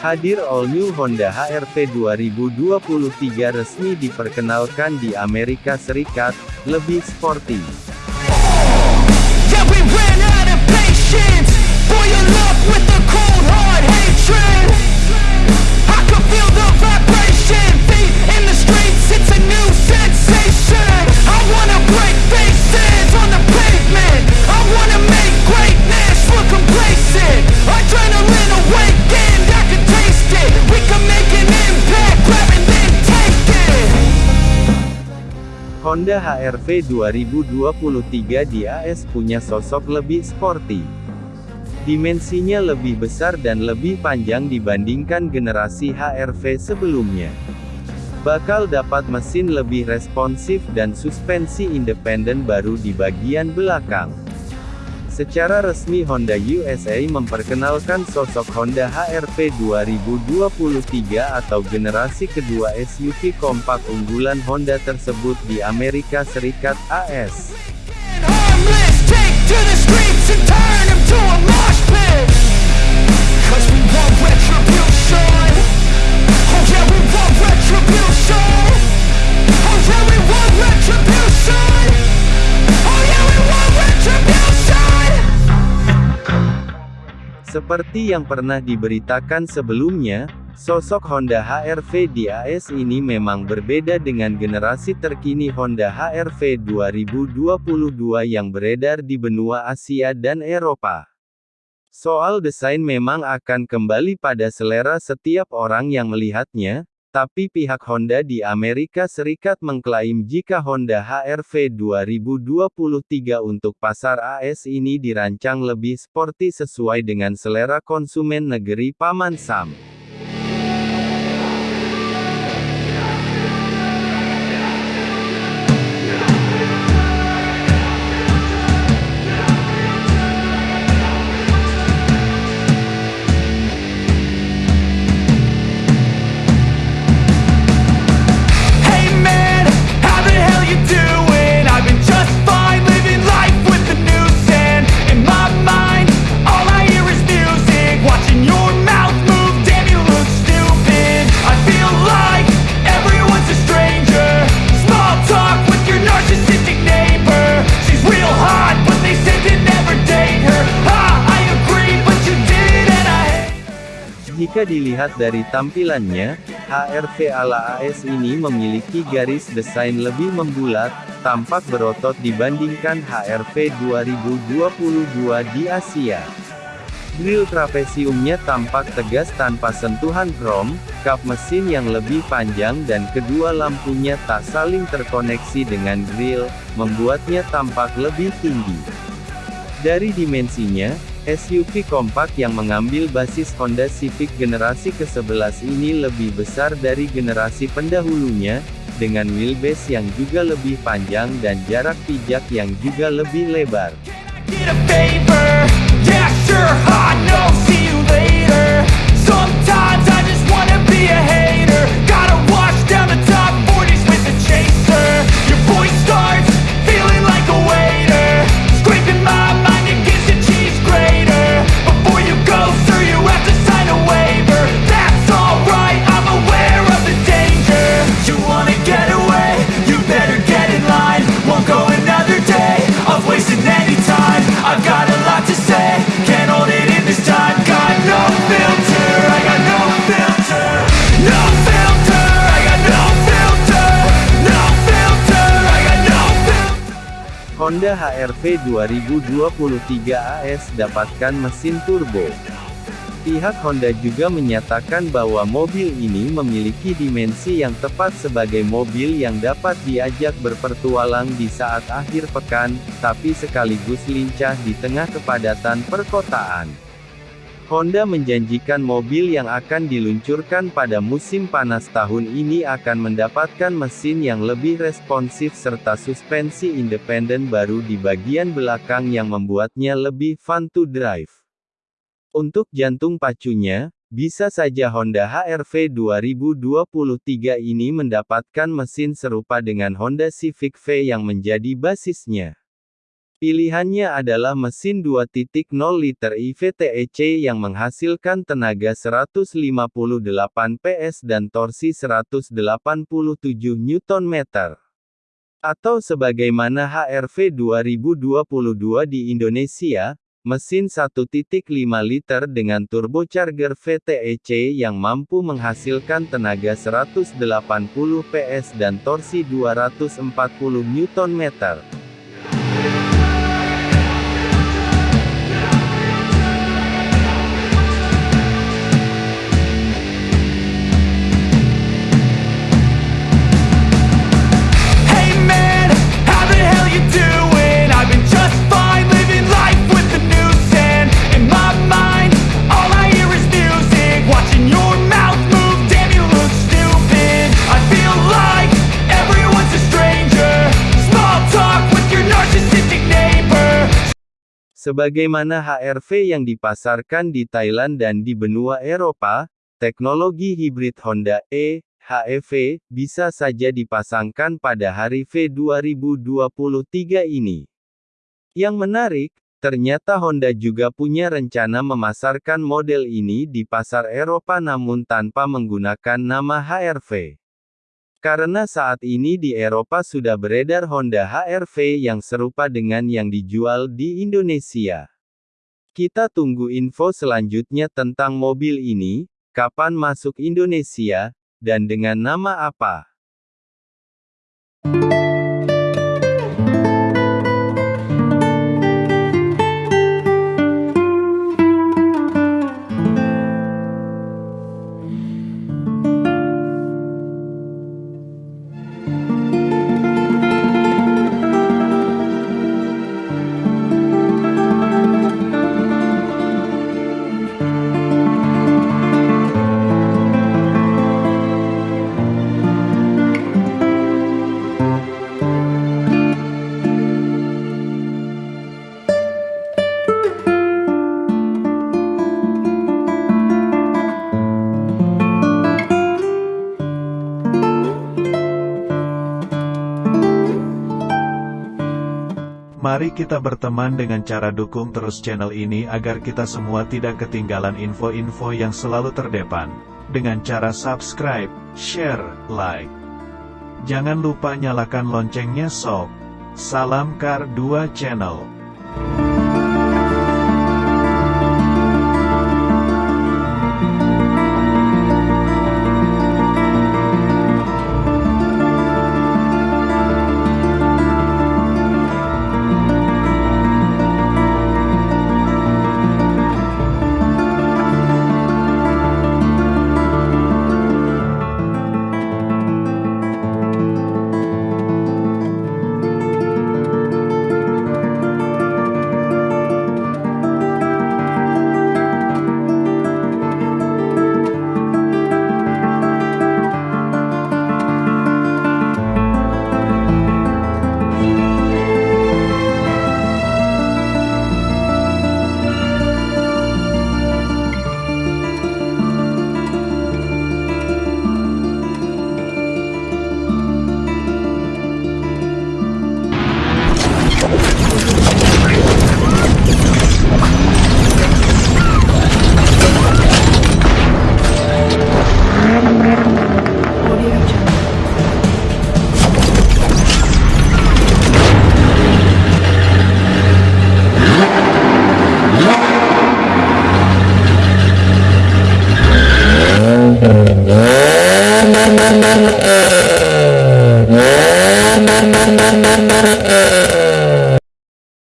Hadir All New Honda HR-V 2023 resmi diperkenalkan di Amerika Serikat, lebih sporty. Yeah. Honda HR-V 2023 di AS punya sosok lebih sporty. Dimensinya lebih besar dan lebih panjang dibandingkan generasi HR-V sebelumnya. Bakal dapat mesin lebih responsif dan suspensi independen baru di bagian belakang. Secara resmi Honda USA memperkenalkan sosok Honda HR-V 2023 atau generasi kedua SUV kompak unggulan Honda tersebut di Amerika Serikat AS. Seperti yang pernah diberitakan sebelumnya, sosok Honda HR-V di AS ini memang berbeda dengan generasi terkini Honda HR-V 2022 yang beredar di benua Asia dan Eropa. Soal desain memang akan kembali pada selera setiap orang yang melihatnya, tapi pihak Honda di Amerika Serikat mengklaim jika Honda HR-V 2023 untuk pasar AS ini dirancang lebih sporty sesuai dengan selera konsumen negeri Paman Sam. Jika dilihat dari tampilannya, HR-V ala AS ini memiliki garis desain lebih membulat, tampak berotot dibandingkan HR-V 2022 di Asia. Grill trapesiumnya tampak tegas tanpa sentuhan krom, kap mesin yang lebih panjang dan kedua lampunya tak saling terkoneksi dengan grill, membuatnya tampak lebih tinggi. Dari dimensinya, SUV kompak yang mengambil basis Honda Civic generasi ke-11 ini lebih besar dari generasi pendahulunya, dengan wheelbase yang juga lebih panjang dan jarak pijak yang juga lebih lebar. Honda HR-V 2023 AS dapatkan mesin turbo. Pihak Honda juga menyatakan bahwa mobil ini memiliki dimensi yang tepat sebagai mobil yang dapat diajak berpertualang di saat akhir pekan, tapi sekaligus lincah di tengah kepadatan perkotaan. Honda menjanjikan mobil yang akan diluncurkan pada musim panas tahun ini akan mendapatkan mesin yang lebih responsif serta suspensi independen baru di bagian belakang yang membuatnya lebih fun to drive. Untuk jantung pacunya, bisa saja Honda HR-V 2023 ini mendapatkan mesin serupa dengan Honda Civic V yang menjadi basisnya. Pilihannya adalah mesin 2.0 liter IVTEC yang menghasilkan tenaga 158 PS dan torsi 187 Nm. Atau sebagaimana HRV 2022 di Indonesia, mesin 1.5 liter dengan turbocharger VTEC yang mampu menghasilkan tenaga 180 PS dan torsi 240 Nm. Sebagaimana HRV yang dipasarkan di Thailand dan di benua Eropa, teknologi hibrid Honda E, HEV, bisa saja dipasangkan pada hari V 2023 ini. Yang menarik, ternyata Honda juga punya rencana memasarkan model ini di pasar Eropa namun tanpa menggunakan nama HRV. Karena saat ini di Eropa sudah beredar Honda HR-V yang serupa dengan yang dijual di Indonesia. Kita tunggu info selanjutnya tentang mobil ini, kapan masuk Indonesia, dan dengan nama apa. Mari kita berteman dengan cara dukung terus channel ini agar kita semua tidak ketinggalan info-info yang selalu terdepan. Dengan cara subscribe, share, like. Jangan lupa nyalakan loncengnya sob. Salam Kar 2 Channel.